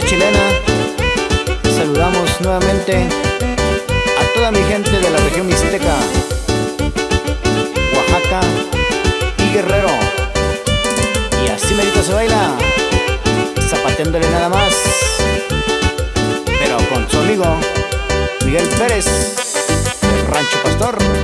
chilena saludamos nuevamente a toda mi gente de la región mixteca, Oaxaca y Guerrero. Y así merito se baila, zapateándole nada más, pero con su amigo Miguel Pérez, del Rancho Pastor.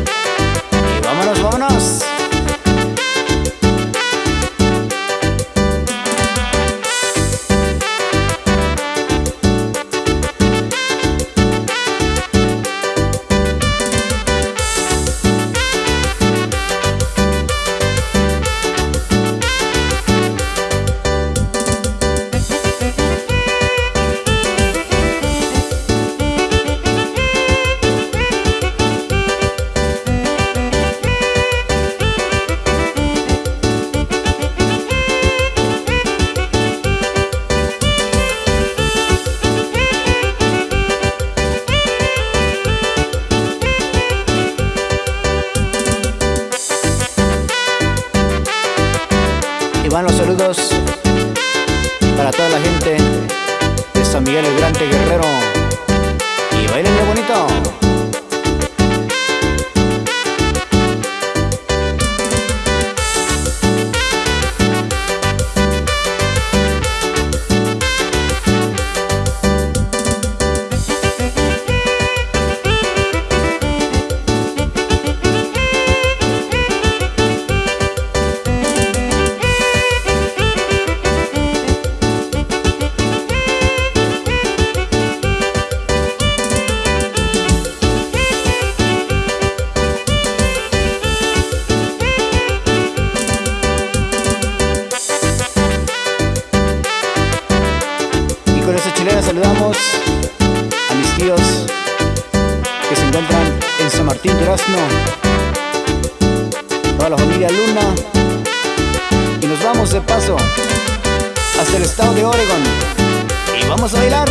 Los saludos para toda la gente de San Miguel el Grande Guerrero. Y bailenle bonito. Saludamos a mis tíos que se encuentran en San Martín Durazno, toda la familia Luna. Y nos vamos de paso hasta el estado de Oregon. Y vamos a bailar.